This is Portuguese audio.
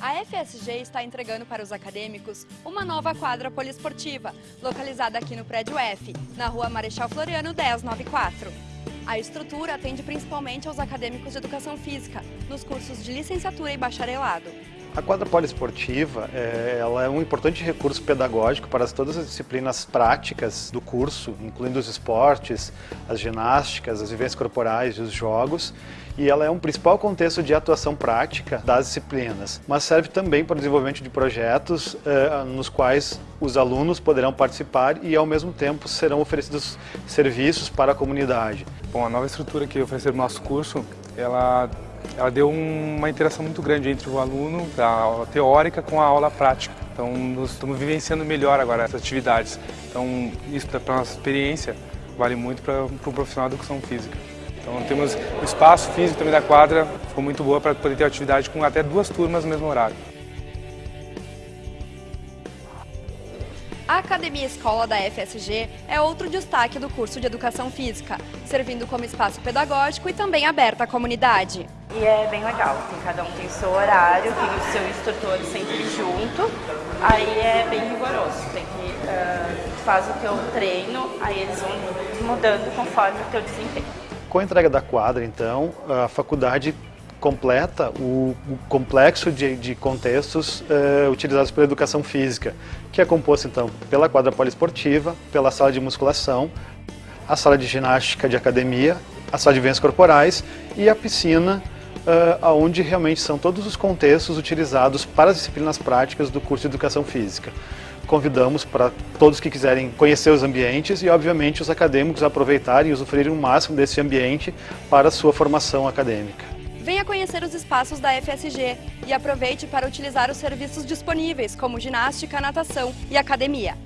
A FSG está entregando para os acadêmicos uma nova quadra poliesportiva, localizada aqui no prédio F, na rua Marechal Floriano 1094. A estrutura atende principalmente aos acadêmicos de educação física, nos cursos de licenciatura e bacharelado. A quadra poliesportiva é, ela é um importante recurso pedagógico para todas as disciplinas práticas do curso, incluindo os esportes, as ginásticas, as vivências corporais e os jogos, e ela é um principal contexto de atuação prática das disciplinas, mas serve também para o desenvolvimento de projetos eh, nos quais os alunos poderão participar e ao mesmo tempo serão oferecidos serviços para a comunidade. Bom, a nova estrutura que ofereceram no nosso curso, ela ela deu uma interação muito grande entre o aluno, a aula teórica com a aula prática. Então, nós estamos vivenciando melhor agora essas atividades. Então, isso para a nossa experiência vale muito para o pro profissional de educação física. Então, temos o espaço físico também da quadra, ficou muito boa para poder ter atividade com até duas turmas no mesmo horário. A Academia Escola da FSG é outro destaque do curso de Educação Física, servindo como espaço pedagógico e também aberto à comunidade. E é bem legal, tem, cada um tem seu horário, tem o seu instrutor sempre junto, aí é bem rigoroso, tem que uh, faz o teu treino, aí eles vão mudando conforme o teu desempenho. Com a entrega da quadra, então, a faculdade completa o, o complexo de, de contextos uh, utilizados pela educação física, que é composto então pela quadra poliesportiva, pela sala de musculação, a sala de ginástica de academia, a sala de vivências corporais e a piscina, uh, onde realmente são todos os contextos utilizados para as disciplinas práticas do curso de Educação Física. Convidamos para todos que quiserem conhecer os ambientes e, obviamente, os acadêmicos aproveitarem e usufruírem o máximo desse ambiente para a sua formação acadêmica. Venha conhecer os espaços da FSG e aproveite para utilizar os serviços disponíveis, como ginástica, natação e academia.